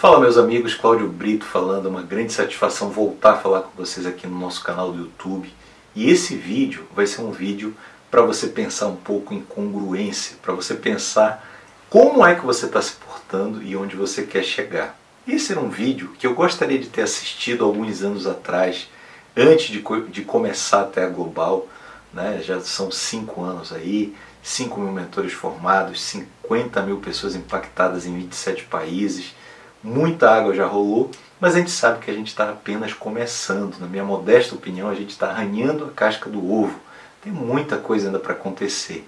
Fala meus amigos, Cláudio Brito falando, é uma grande satisfação voltar a falar com vocês aqui no nosso canal do YouTube. E esse vídeo vai ser um vídeo para você pensar um pouco em congruência, para você pensar como é que você está se portando e onde você quer chegar. Esse era um vídeo que eu gostaria de ter assistido alguns anos atrás, antes de, de começar até a Global, né? já são cinco anos aí, 5 mil mentores formados, 50 mil pessoas impactadas em 27 países, muita água já rolou, mas a gente sabe que a gente está apenas começando. Na minha modesta opinião, a gente está arranhando a casca do ovo. Tem muita coisa ainda para acontecer.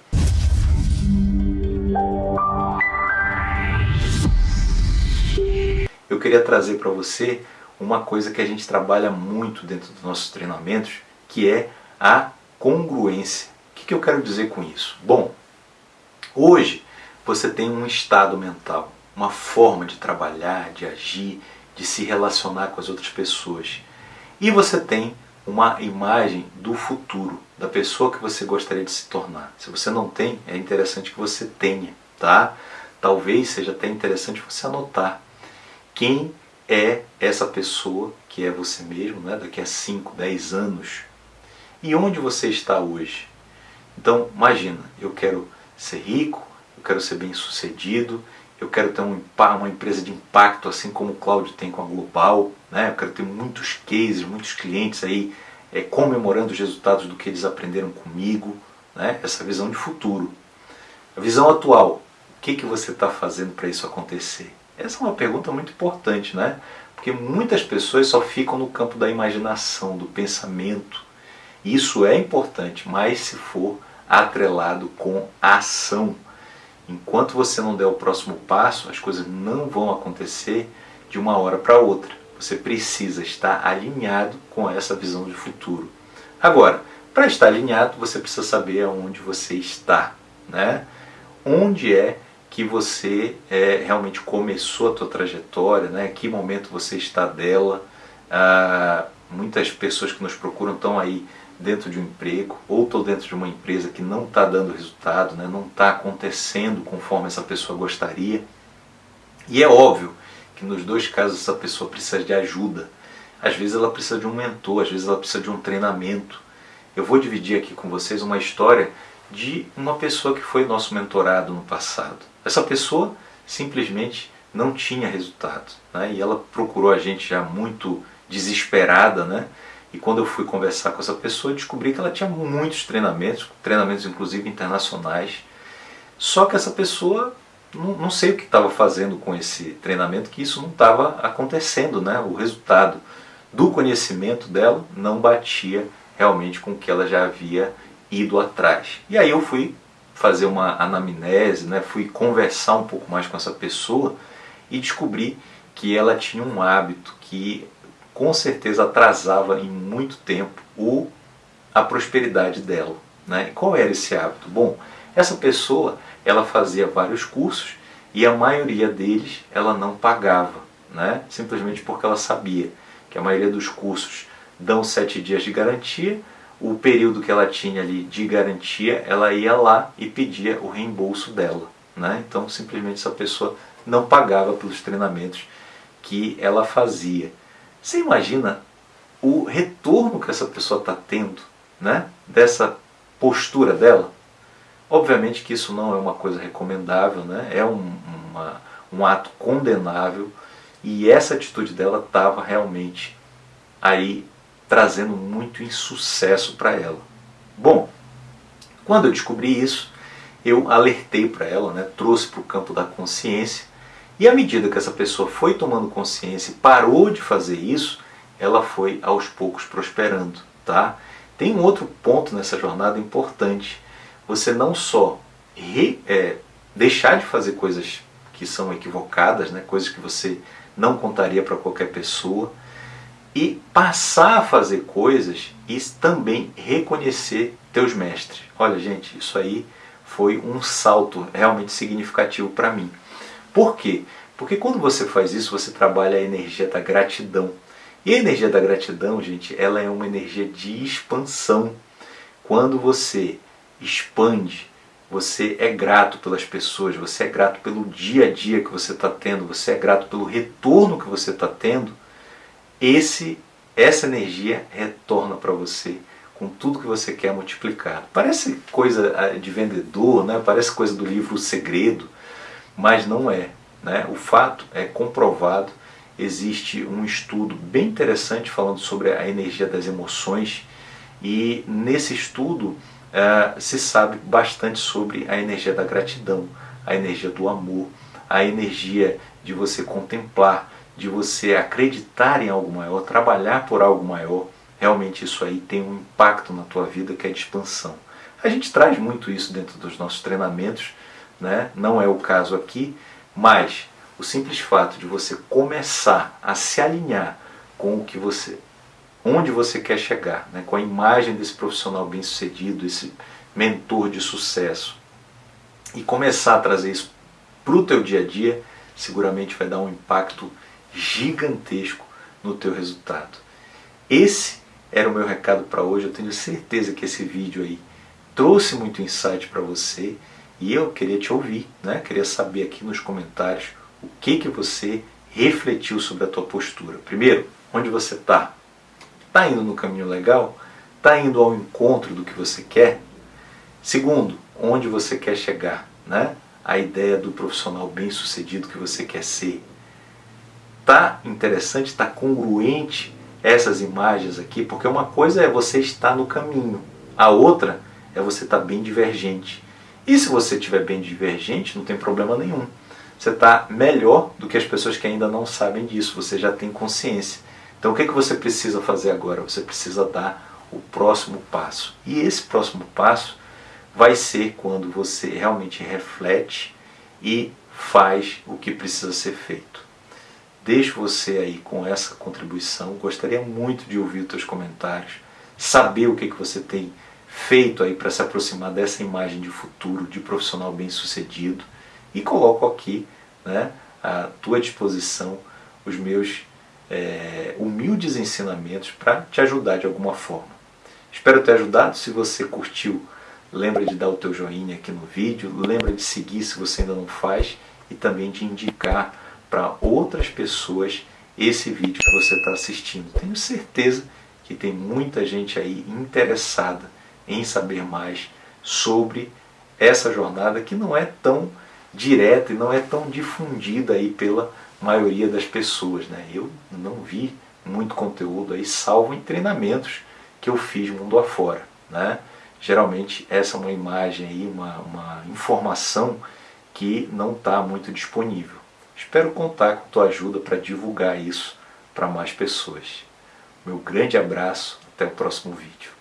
Eu queria trazer para você uma coisa que a gente trabalha muito dentro dos nossos treinamentos, que é a congruência. O que eu quero dizer com isso? Bom, hoje você tem um estado mental uma forma de trabalhar, de agir, de se relacionar com as outras pessoas. E você tem uma imagem do futuro, da pessoa que você gostaria de se tornar. Se você não tem, é interessante que você tenha, tá? Talvez seja até interessante você anotar quem é essa pessoa que é você mesmo, né? daqui a 5, 10 anos. E onde você está hoje? Então, imagina, eu quero ser rico, eu quero ser bem sucedido, eu quero ter um, uma empresa de impacto, assim como o Cláudio tem com a Global, né? eu quero ter muitos cases, muitos clientes aí é, comemorando os resultados do que eles aprenderam comigo, né? essa visão de futuro. A visão atual, o que, que você está fazendo para isso acontecer? Essa é uma pergunta muito importante, né? Porque muitas pessoas só ficam no campo da imaginação, do pensamento. Isso é importante, mas se for atrelado com a ação. Enquanto você não der o próximo passo, as coisas não vão acontecer de uma hora para outra. Você precisa estar alinhado com essa visão de futuro. Agora, para estar alinhado, você precisa saber aonde você está, né? Onde é que você é, realmente começou a tua trajetória, né? Que momento você está dela? Ah, muitas pessoas que nos procuram estão aí dentro de um emprego ou estou dentro de uma empresa que não está dando resultado, né, não está acontecendo conforme essa pessoa gostaria. E é óbvio que nos dois casos essa pessoa precisa de ajuda. Às vezes ela precisa de um mentor, às vezes ela precisa de um treinamento. Eu vou dividir aqui com vocês uma história de uma pessoa que foi nosso mentorado no passado. Essa pessoa simplesmente não tinha resultado. Né? E ela procurou a gente já muito desesperada, né? E quando eu fui conversar com essa pessoa, descobri que ela tinha muitos treinamentos, treinamentos inclusive internacionais. Só que essa pessoa, não, não sei o que estava fazendo com esse treinamento, que isso não estava acontecendo, né? O resultado do conhecimento dela não batia realmente com o que ela já havia ido atrás. E aí eu fui fazer uma anamnese, né? fui conversar um pouco mais com essa pessoa e descobri que ela tinha um hábito que com certeza atrasava em muito tempo o, a prosperidade dela. Né? E qual era esse hábito? Bom, essa pessoa ela fazia vários cursos e a maioria deles ela não pagava, né? simplesmente porque ela sabia que a maioria dos cursos dão sete dias de garantia, o período que ela tinha ali de garantia, ela ia lá e pedia o reembolso dela. Né? Então, simplesmente essa pessoa não pagava pelos treinamentos que ela fazia. Você imagina o retorno que essa pessoa está tendo né, dessa postura dela? Obviamente que isso não é uma coisa recomendável, né? é um, uma, um ato condenável e essa atitude dela estava realmente aí trazendo muito insucesso para ela. Bom, quando eu descobri isso, eu alertei para ela, né, trouxe para o campo da consciência e à medida que essa pessoa foi tomando consciência e parou de fazer isso, ela foi aos poucos prosperando. Tá? Tem um outro ponto nessa jornada importante. Você não só re, é, deixar de fazer coisas que são equivocadas, né, coisas que você não contaria para qualquer pessoa, e passar a fazer coisas e também reconhecer teus mestres. Olha, gente, isso aí foi um salto realmente significativo para mim. Por quê? Porque quando você faz isso, você trabalha a energia da gratidão. E a energia da gratidão, gente, ela é uma energia de expansão. Quando você expande, você é grato pelas pessoas, você é grato pelo dia a dia que você está tendo, você é grato pelo retorno que você está tendo, esse, essa energia retorna para você com tudo que você quer multiplicar. Parece coisa ah, de vendedor, né? parece coisa do livro O Segredo, mas não é. Né? O fato é comprovado, existe um estudo bem interessante falando sobre a energia das emoções e nesse estudo uh, se sabe bastante sobre a energia da gratidão, a energia do amor, a energia de você contemplar, de você acreditar em algo maior, trabalhar por algo maior. Realmente isso aí tem um impacto na tua vida que é de expansão. A gente traz muito isso dentro dos nossos treinamentos, né? não é o caso aqui, mas o simples fato de você começar a se alinhar com o que você, onde você quer chegar, né? com a imagem desse profissional bem sucedido, esse mentor de sucesso, e começar a trazer isso para o teu dia a dia, seguramente vai dar um impacto gigantesco no teu resultado. Esse era o meu recado para hoje. Eu tenho certeza que esse vídeo aí trouxe muito insight para você e eu queria te ouvir, né? Queria saber aqui nos comentários o que que você refletiu sobre a tua postura. Primeiro, onde você está? Está indo no caminho legal? Está indo ao encontro do que você quer? Segundo, onde você quer chegar, né? A ideia do profissional bem-sucedido que você quer ser. Tá interessante, está congruente essas imagens aqui, porque uma coisa é você estar no caminho, a outra é você estar bem divergente. E se você estiver bem divergente, não tem problema nenhum. Você está melhor do que as pessoas que ainda não sabem disso, você já tem consciência. Então o que, é que você precisa fazer agora? Você precisa dar o próximo passo. E esse próximo passo vai ser quando você realmente reflete e faz o que precisa ser feito. Deixo você aí com essa contribuição. Gostaria muito de ouvir os teus comentários, saber o que, que você tem feito aí para se aproximar dessa imagem de futuro, de profissional bem-sucedido. E coloco aqui né, à tua disposição os meus é, humildes ensinamentos para te ajudar de alguma forma. Espero ter ajudado. Se você curtiu, lembra de dar o teu joinha aqui no vídeo, lembra de seguir se você ainda não faz e também de indicar para outras pessoas esse vídeo que você está assistindo. Tenho certeza que tem muita gente aí interessada em saber mais sobre essa jornada que não é tão direta e não é tão difundida aí pela maioria das pessoas. Né? Eu não vi muito conteúdo aí, salvo em treinamentos que eu fiz mundo afora. Né? Geralmente essa é uma imagem aí, uma, uma informação que não está muito disponível. Espero contar com tua ajuda para divulgar isso para mais pessoas. Meu grande abraço, até o próximo vídeo.